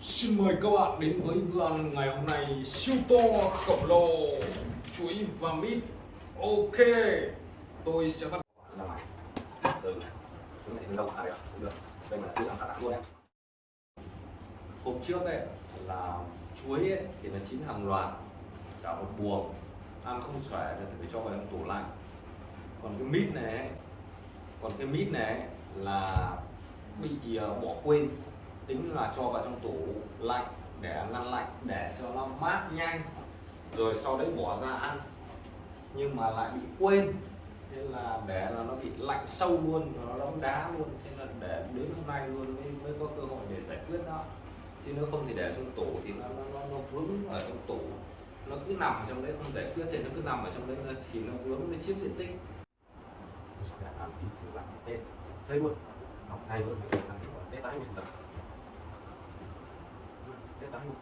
Xin mời các bạn đến với bữa ăn ngày hôm nay siêu to khổng lồ chuối và mít. Ok tôi sẽ bắt đầu. Ngoài. Từ chúng này từ lâu à đây cũng được. Đây là chưa ăn cả luôn đấy. Hôm trước ấy là chuối ấy, thì nó chín hàng loạt. Cả một buồng. Ăn không xòe thì phải cho vào trong tủ lạnh. Còn cái mít này ấy, còn cái mít này ấy, là bị ờ, bỏ quên. Tính là cho vào trong tủ lạnh để ngăn lạnh để cho nó mát nhanh. Rồi sau đấy bỏ ra ăn. Nhưng mà lại bị quên. Thế là để là nó bị lạnh sâu luôn nó đóng đá luôn. Thế là để đến hôm nay luôn mới, mới có cơ hội để giải quyết nó chứ nếu không thì để trong tủ thì nó nó, nó, nó vướng ở trong tủ. Nó cứ nằm ở trong đấy không giải quyết thì nó cứ nằm ở trong đấy thì nó vướng nó chiếm diện tích. Làm luôn học hay luôn làm tí tết tái một lần tết tái luôn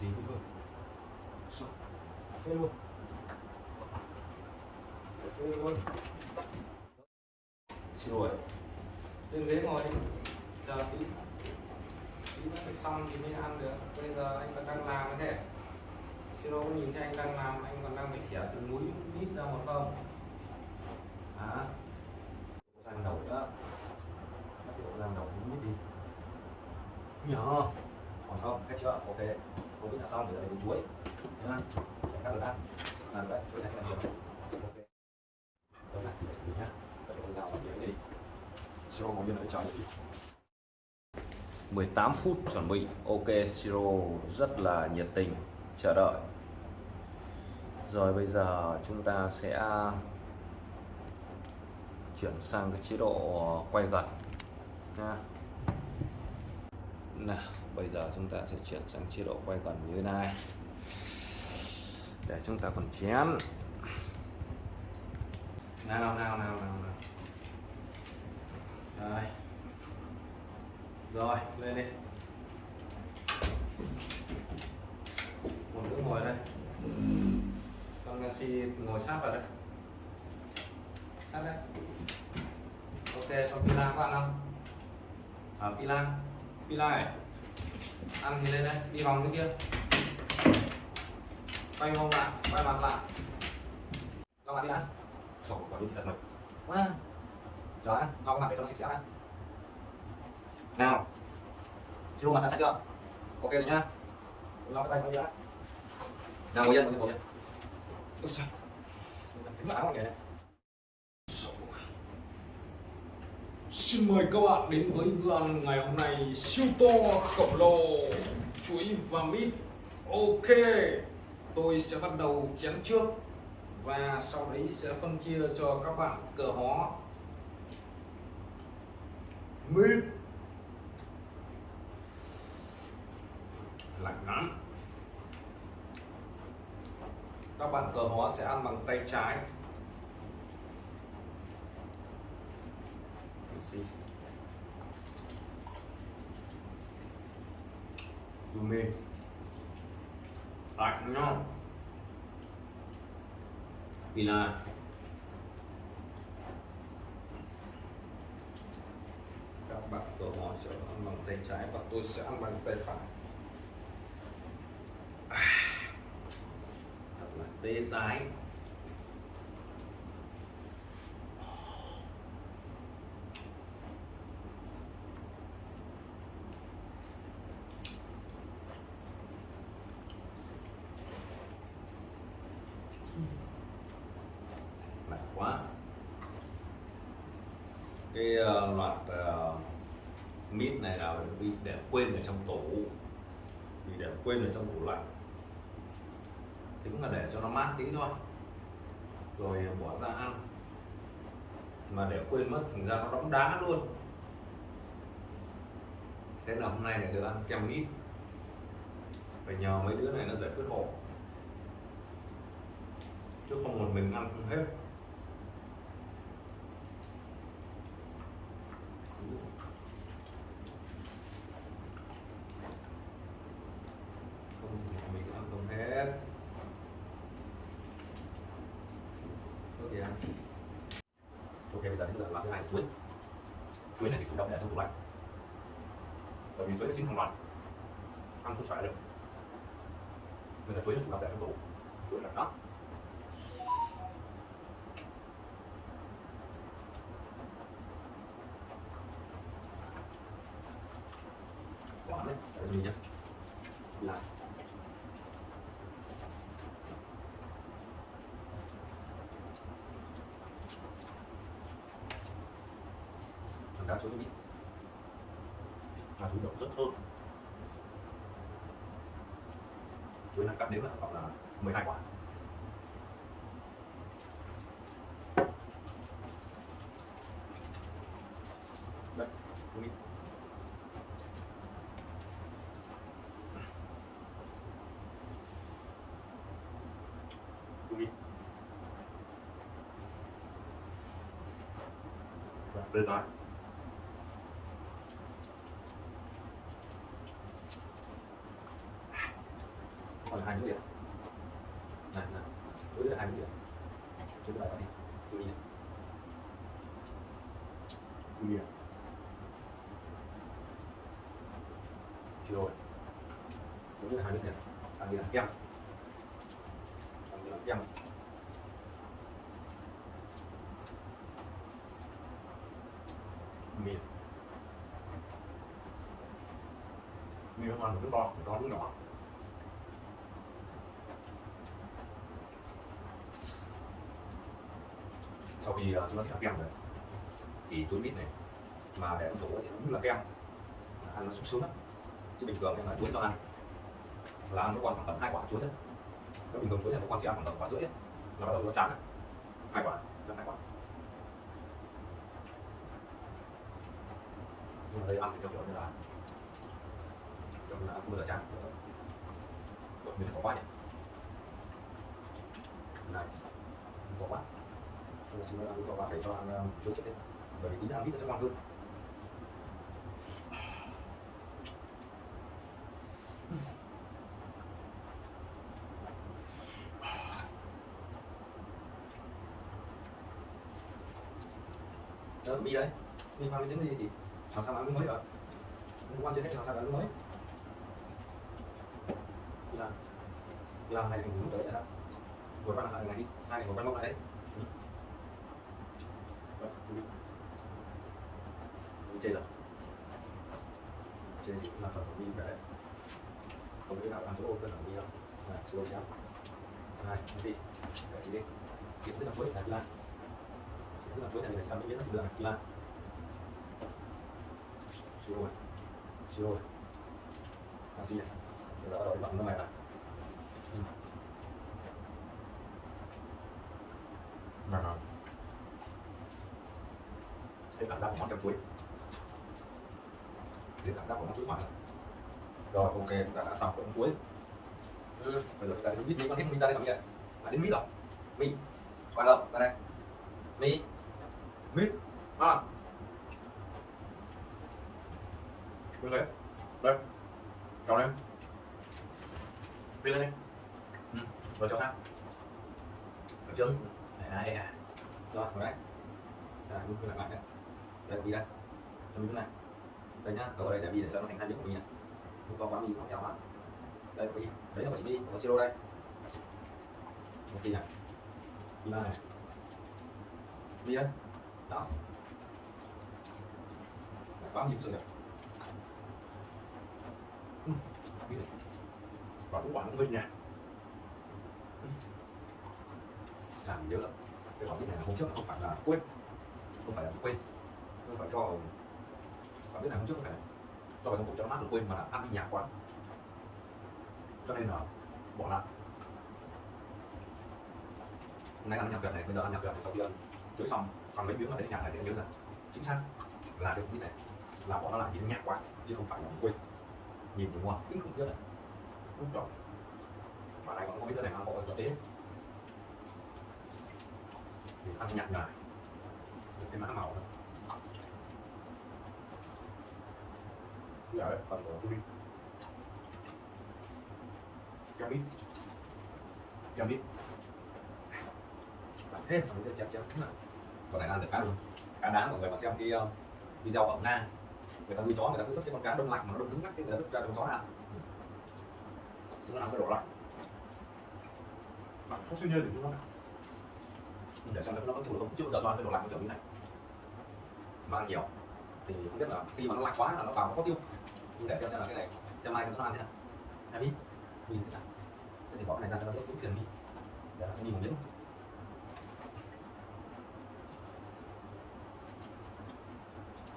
gì cũng được Sao? phê luôn. Phê luôn. Lỗi. Lên ghế ngồi đi. Chờ tí tí nó phải xong thì mới ăn được. Bây giờ anh còn đang làm cái thể. Chứ đâu có nhìn thấy anh đang làm anh còn đang phải chẻ từng múi mít ra một không hả rang đầu đó, bắt bộ rang đầu mít đi. Nhỏ còn không? Cách chưa? Ok. Không biết là xong để giờ lấy chuối. Nhá để các được ăn làm đấy chuối này là nhiều ok. Đó này nhá. Các con dao bắt đi. Siro một viên đấy chờ đi. 18 phút chuẩn bị. Ok siro rất là nhiệt tình chờ đợi. Rồi bây giờ chúng ta sẽ chuyển sang cái chế độ ờ, quay gần nha. Nào, bây giờ chúng ta sẽ chuyển sang chế độ quay gần như thế này. Để chúng ta còn chén. Nào nào nào nào nào rồi rồi, lên đi. Một đứa ngồi đây. Con Messi ngồi sát vào đây. Sát đây ok con Pila có ăn không ở Pila Pila này ăn thì lên đây đi vòng cái kia. Quay mông lại quay mặt lại. Lau mặt đi đã sổ vào đi giật mình quá. chờ đã lau mặt để cho nó sạch sẽ đã nào. Chưa mặt đã sạch chưa? Ok rồi nhá. Lau cái tay đi đã nào ngồi yên ngồi yên ngồi yên. Ôi trời dính áo kìa Xin mời các bạn đến với bữa ăn ngày hôm nay siêu to khổng lồ. Chuối và mít. Ok, tôi sẽ bắt đầu chén trước và sau đấy sẽ phân chia cho các bạn cờ hó. Mít. Lạnh lắm. Các bạn cờ hó sẽ ăn bằng tay trái. Messi Rumi lạnh nhá Pina các bạn tổ mò sẽ ăn bằng tay trái và tôi sẽ ăn bằng tay phải. Thật là tê tái lạnh quá cái uh, loạt uh, mít này là bị để quên ở trong tủ. Bị để quên ở trong tủ lạnh. Chính là để cho nó mát tí thôi. Rồi ờ, bỏ ra ăn. Mà để quên mất thành ra nó đóng đá luôn. Thế là hôm nay này được ăn kem mít. Phải nhờ mấy đứa này nó giải quyết hộ. Chứ không một mình ăn không hết không thì mình ăn không hết có gì ăn ok bây giờ đến giờ làm thứ hai là chuối. Chuối này thì chủ động để trong tủ lạnh. Bởi vì chuối nó chín hàng loạt. Ăn không xoài được. Nên là chuối nó chủ động để trong tủ. Chuối là nó quả đấy, tại vì mình nhé là thằng đá chuối nó biết và thủ động rất thơm chuối năng cắt đếm là tổng cộng là 12 quả. Đây chuối mít chuối mít Và lên nói còn hai mũi điện này này mũi là hai mũi điện chúng ta đi tôi đi này tôi đi này chưa rồi mũi là hai mũi điện ăn như là kem ăn mì mì nó ngon một cái to to nước nhỏ sau khi ờ, chúng ta thích kem rồi, thì chuối mít này mà để đổ thì nó như là kem ăn nó sung sướng lắm. Chứ bình thường là chuối sao ăn là ăn nó còn khoảng tầm hai quả chuối thôi. Nếu bình thường chuối này nó con chỉ ăn khoảng tầm quả rưỡi ấy. là bắt đầu nó chán hai quả chắc hai quả. Nhưng mà đây ăn thì theo kiểu như là, kiểu như là ăn không bao giờ chán. Kiểu mình có quá nhỉ? Này, có quá nhưng mà xin lỗi, ăn có quá phải cho ăn ờ, chuối trước đấy. Bởi vì tí ăn ít nó sẽ ngon hơn. Đó mi đấy, mi mang đến cái gì thì làm sao mà ăn mới được liên quan chưa hết làm sao mà ăn mới. Là làm này mình muốn tới là sao ngồi quay lại này đi. Hai này vừa qua mông lại đấy. Ừ. Đó, đi. Đi thì cũng là phần của mi đấy. Không biết nào làm chỗ ô cơ là mi đâu. Là số nhau này cái gì để chị đi. Kiếm tức là mới là chị cứ làm chuối là mình sẽ làm miếng nó chỉ được là lan siro này siro này canxi này bây giờ bắt đầu đi bằng nó này này Ừ. ngon ngon cái cảm giác của món kem chuối cái cảm giác của món chuối mặn rồi ok chúng ta đã xong món chuối ừ. bây giờ chúng ta đến mít. Mi con thích mình ra đây làm gì à, đến mít rồi. Mít. Qua đâu? Ra đây. Mít mít. À. Bên lấy Đây. Kéo em, bên lên đi. Ừ. Rồi cho sang Ở chân này, à Rồi, rồi đấy À, đúng là lại đấy. Đây, đi đây. Cho mình chỗ này. Đây nhá, cậu ở đây để đi để cho nó thành hai miếng của mình này. Không to quá mì không kéo quá. Đây, có đi. Đấy là của chị mi, có siro đây. Messi này. Đi này. Đi đây. Đó. Đấy, quá nhiều sự đẹp và cũng quản minh nha ừ. làm nhớ lắm cái quả biết này là hôm trước không phải là quên. Không phải là quên. Không phải cho quả biết này hôm trước không phải là cho vào trong bụng cho nó mát rồi quên mà là ăn đi nhà quá cho nên là bỏ lại. Hôm nay ăn nhạt gật này bây giờ ăn nhạt gật thì sau khi ăn chuối xong còn mấy miếng mà để nhà này thì em nhớ là chính xác là cái như này, là bọn nó làm những nhạc quá, chứ không phải là quên. Nhìn thì không tính khủng khiếp này. Đúng rồi. Và này còn không biết cái này nó có cái tế. Thì ăn nhạt nhạt cái mã màu đó. Giờ đấy phần của tôi cam ít cam ít làm thêm xong cho chém chém nào còn này là được cá luôn cá đáng mọi người mà xem cái uh, video ở nga người ta nuôi chó người ta cứ vứt cái con cá đông lạnh mà nó đông cứng ngắc cái người ta vứt ra cho chó ăn. Chúng nó ăn cái đổ lạnh. Bạn không suy nhiên để chúng nó. Để xem nó có thủ được không. Chưa bao giờ cho ăn cái đồ lạnh kiểu như này. Mà ăn nhiều. Thì không biết là khi mà nó lạnh quá là nó vào nó khó tiêu. Nhưng để xem xem là cái này xem mai cho nó ăn thế nào. Em đi. Mình thế nào. Thế thì bỏ cái này ra cho nó đỡ cũng phiền đi. Để nó đi một miếng.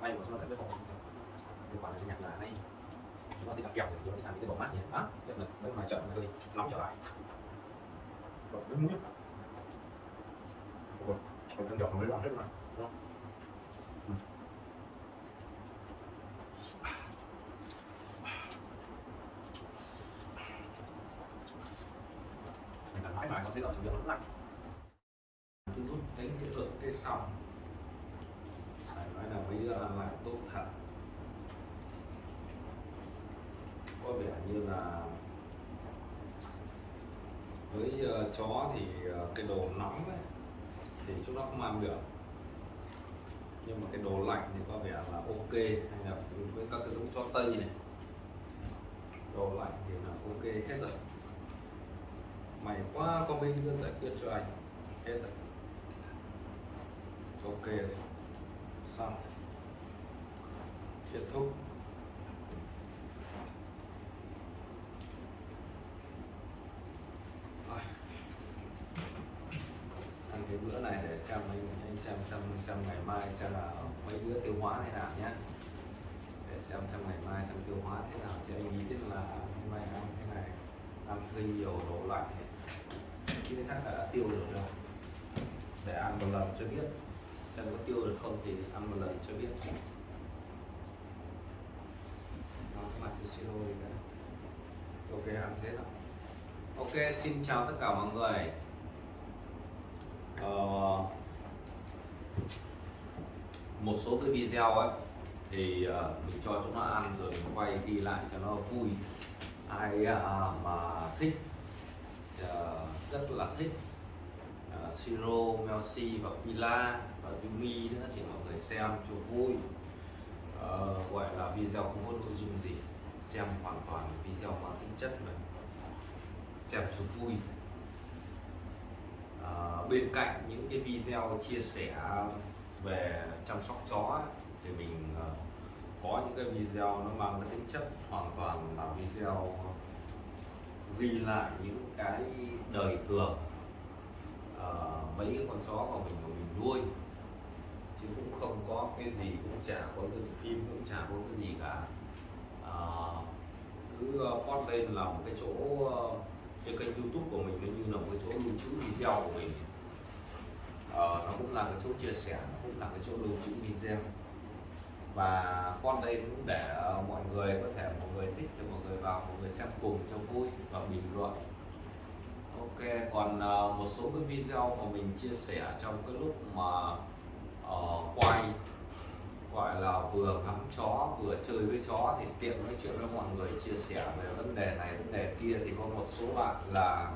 May của chúng ta sẽ biết không? Liên quan đến cái nhạc là này chúng ta thích ăn kẹo thì chúng ta thích ăn những cái bộ mát như này á chắc là mấy ngoài chợ nó hơi nóng trở lại. Còn với muối. Còn còn con đỏ mới làm hết mà, đúng không? mình làm mãi mãi có thấy ở trong miệng nó lạnh. Thu hút đến cái cái sau bây giờ là lại tốt thật. Có vẻ như là với uh, chó thì uh, cái đồ nóng ấy, thì chúng nó không ăn được. Nhưng mà cái đồ lạnh thì có vẻ là ok hay là với các cái giống chó tây này. Đồ lạnh thì là ok hết rồi. Mày quá có bên đứa giải quyết cho anh. Hết rồi. Ok rồi. Xong kết thúc. Rồi. ăn cái bữa này để xem anh, anh xem xem xem ngày mai xem là mấy bữa tiêu hóa thế nào nhé để xem xem ngày mai xem tiêu hóa thế nào chứ anh nghĩ là hôm nay ăn thế này ăn hơi nhiều đồ lạnh chứ chắc là đã tiêu được rồi. Để ăn một lần cho biết xem có tiêu được không thì ăn một lần cho biết mặt nữa ok ăn thế nào? Ok xin chào tất cả mọi người. Ờ, một số cái video ấy thì uh, mình cho chúng nó ăn rồi mình quay ghi lại cho nó vui. Ai uh, mà thích uh, rất là thích uh, Siro, Melsi và Pila và Yumi nữa thì mọi người xem cho vui uh, gọi là video không có nội dung gì. Xem hoàn toàn video mang tính chất là xem cho vui. Uh, bên cạnh những cái video chia sẻ về chăm sóc chó thì mình uh, có những cái video nó mang cái tính chất hoàn toàn là video ghi lại những cái đời thường uh, mấy cái con chó của mình mà mình nuôi chứ cũng không có cái gì cũng chả có dựng phim cũng chả có cái gì cả. À, cứ ờ, post lên là một cái chỗ ờ, cái kênh youtube của mình nó như là một cái chỗ lưu trữ video của mình. À, nó cũng là cái chỗ chia sẻ nó cũng là cái chỗ lưu trữ video. Và con đây cũng để mọi người có thể mọi người thích thì mọi người vào mọi người xem cùng cho vui và bình luận. Ok còn một số cái video mà mình chia sẻ trong cái lúc mà uh, quay gọi là vừa ngắm chó vừa chơi với chó thì tiện nói chuyện với mọi người chia sẻ về vấn đề này vấn đề kia. Thì có một số bạn là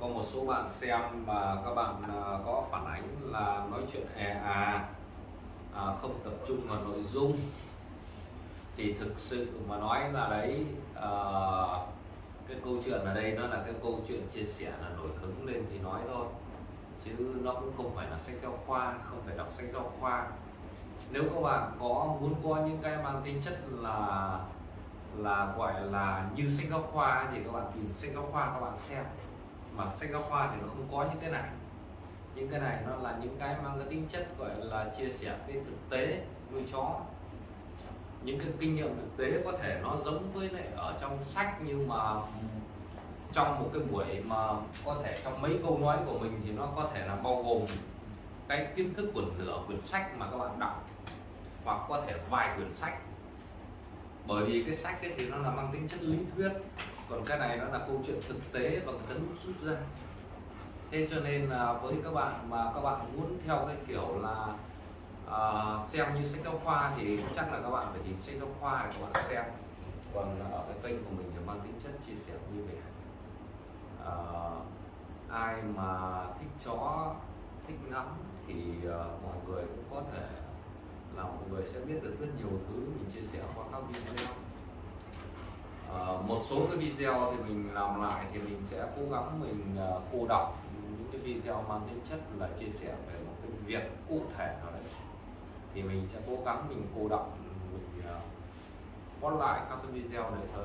có một số bạn xem và các bạn à, có phản ánh là nói chuyện e à, à không tập trung vào nội dung. Thì thực sự mà nói là đấy à, cái câu chuyện ở đây nó là cái câu chuyện chia sẻ là nổi hứng lên thì nói thôi chứ nó cũng không phải là sách giáo khoa, không phải đọc sách giáo khoa. Nếu các bạn có muốn có những cái mang tính chất là là gọi là như sách giáo khoa thì các bạn tìm sách giáo khoa các bạn xem. Mà sách giáo khoa thì nó không có những cái này. Những cái này nó là những cái mang cái tính chất gọi là chia sẻ cái thực tế nuôi chó. Những cái kinh nghiệm thực tế có thể nó giống với lại ở trong sách nhưng mà trong một cái buổi mà có thể trong mấy câu nói của mình thì nó có thể là bao gồm cái kiến thức của nửa quyển sách mà các bạn đọc hoặc có thể vài quyển sách. Bởi vì cái sách ấy thì nó là mang tính chất lý thuyết còn cái này nó là câu chuyện thực tế và người ta đúc rút ra. Thế cho nên là với các bạn mà các bạn muốn theo cái kiểu là uh, xem như sách giáo khoa thì chắc là các bạn phải tìm sách giáo khoa để các bạn xem. Còn ở cái kênh của mình thì mang tính chất chia sẻ vui vẻ uh, ai mà thích chó thích ngắm thì uh, mọi người cũng có thể là mọi người sẽ biết được rất nhiều thứ mình chia sẻ qua các video uh, một số cái video thì mình làm lại thì mình sẽ cố gắng mình uh, cô đọc những cái video mang tính chất là chia sẻ về một cái việc cụ thể nào đấy thì mình sẽ cố gắng mình cô đọc mình uh, post lại các cái video này thôi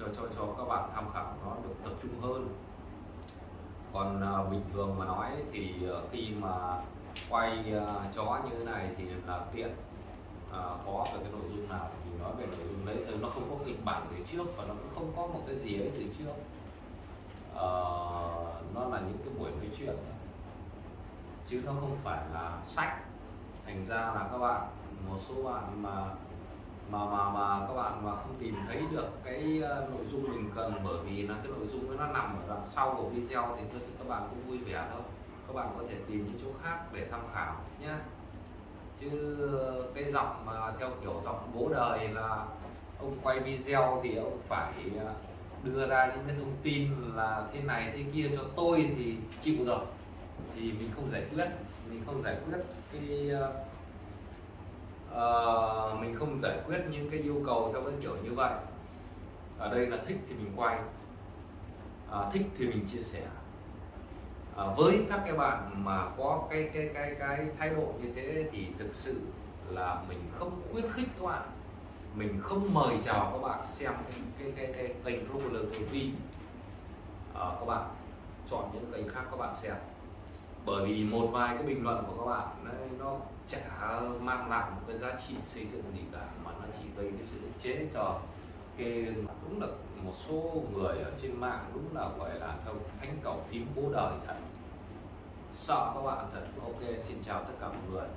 cho cho cho các bạn tham khảo nó được tập trung hơn. Còn à, bình thường mà nói thì à, khi mà quay à, chó như thế này thì là tiện à, có về cái nội dung nào thì nói về nội dung đấy. Thì nó không có kịch bản từ trước và nó cũng không có một cái gì ấy từ trước. À, nó là những cái buổi nói chuyện chứ nó không phải là sách. Thành ra là các bạn một số bạn mà mà mà mà các bạn mà không tìm thấy được cái uh, nội dung mình cần bởi vì là cái nội dung nó nằm ở đoạn sau của video thì thôi thì các bạn cũng vui vẻ thôi. Các bạn có thể tìm những chỗ khác để tham khảo nhé chứ cái giọng mà theo kiểu giọng bố đời là ông quay video thì ông phải ờ, đưa ra những cái thông tin là thế này thế kia cho tôi thì chịu rồi. Thì mình không giải quyết mình không giải quyết cái ờ, uh, mình không giải quyết những cái yêu cầu theo cái kiểu như vậy. Ở đây là thích thì mình quay. Uh, thích thì mình chia sẻ. Uh, với các cái bạn mà có cái cái cái cái thái độ như thế thì thực sự là mình không khuyến khích các bạn. Mình không mời chào các bạn xem cái cái cái, kênh Roller TV à, các bạn chọn những kênh khác các bạn xem. Bởi vì một vài cái bình luận của các bạn nó chả mang lại một cái giá trị xây dựng gì cả, mà nó chỉ gây cái sự chế cho cái đúng là một số người ở trên mạng đúng là gọi là theo thánh cầu phím bố đời thật. Sợ các bạn thật, ok, xin chào tất cả mọi người.